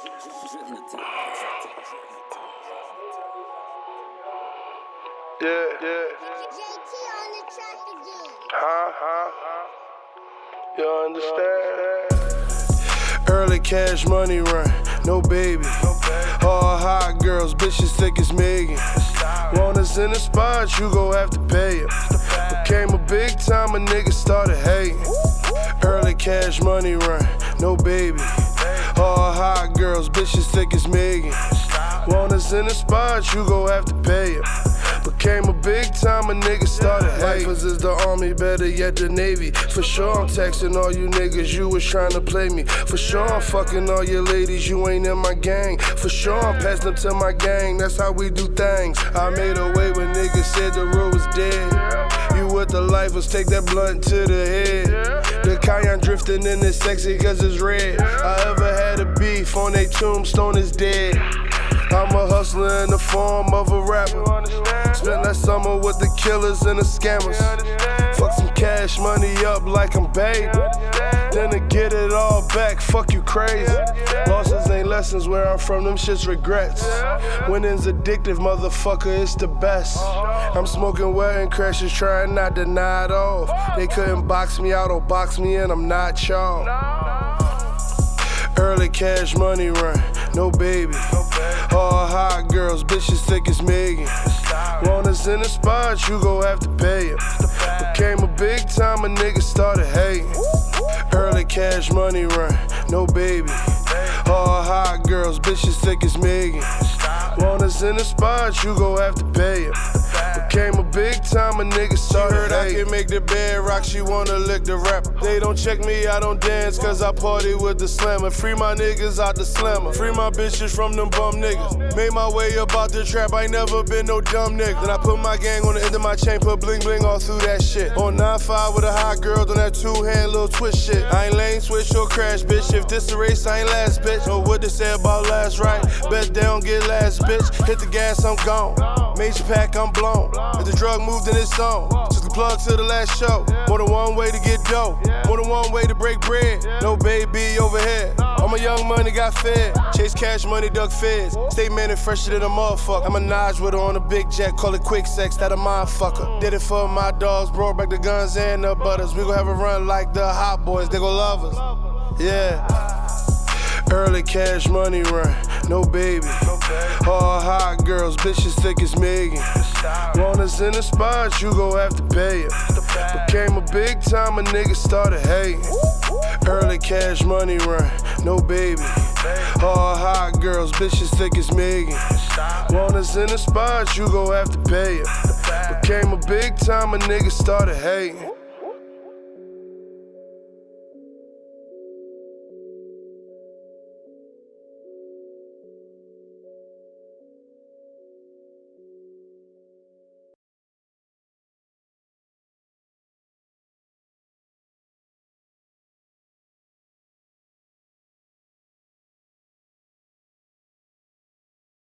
Yeah, yeah. JT on the track again. Huh, huh, huh. You understand? Early cash money run, no baby. All hot girls, bitches thick as Megan. Want us in the spot, you gon' have to pay it. Became a big time, a nigga started hating. Early cash money run, no baby. All hot girls, bitches thick as Megan. Want us in the spot, you gon' have to pay it. Became a big time, a nigga started. Lifers is the army, better yet the navy. For sure, I'm texting all you niggas, you was trying to play me. For sure, I'm fucking all your ladies, you ain't in my gang. For sure, I'm passing them to my gang, that's how we do things. I made a way when niggas said the road was dead. You with the lifers, take that blunt to the head. The cayenne drifting in it sexy cause it's red. I ever had a beef on a tombstone is dead. I'm a hustler in the form of a rapper. Spent that summer with the killers and the scammers. Fuck some cash money up like I'm babe. Then to get it all back, fuck you crazy. Losses ain't lessons where I'm from, them shits regrets. Winning's addictive, motherfucker, it's the best. I'm smoking wedding crashes, trying not to nod off. They couldn't box me out or box me in, I'm not y'all. Early cash money run, no baby. All hot girls, bitches thick as Megan. Want us in the spot, you gon' have to pay it. Became a big time, a nigga started hating. Early cash money run, no baby. All hot girls, bitches thick as Megan. Want us in the spot, you gon' have to pay it. Became a big time, a nigga started heard Make the bed rock, she wanna lick the rapper. They don't check me, I don't dance, cause I party with the slammer. Free my niggas out the slammer. Free my bitches from them bum niggas. Made my way about the trap, I ain't never been no dumb nigga. Then I put my gang on the end of my chain, put bling bling all through that shit. On 9-5 with a hot girl, on that two hand little twist shit. I ain't lane switch or crash, bitch. If this a race, I ain't last, bitch. Know what they say about last, right? Bet they don't get last, bitch. Hit the gas, I'm gone. Major pack, I'm blown. If the drug moved in its zone, the plug to the last show. More than one way to get dough, more than one way to break bread. No baby overhead. I'm a young money, got fed. Chase cash money, duck feds. Stay man and fresher than a motherfucker. I'm a Naj with her on a big jet, call it quick sex, that a motherfucker. Did it for my dogs, brought back the guns and the butters. We gon' have a run like the hot boys, they gon' love us. Yeah. Early cash money run, no baby. All hot girls, bitches thick as Megan. Want us in the spot, you gon' have to pay it. Became a big time, a nigga started hating. Early cash money run, no baby. All hot girls, bitches thick as Megan. Want us in the spot, you gon' have to pay it. Became a big time, a nigga started hating.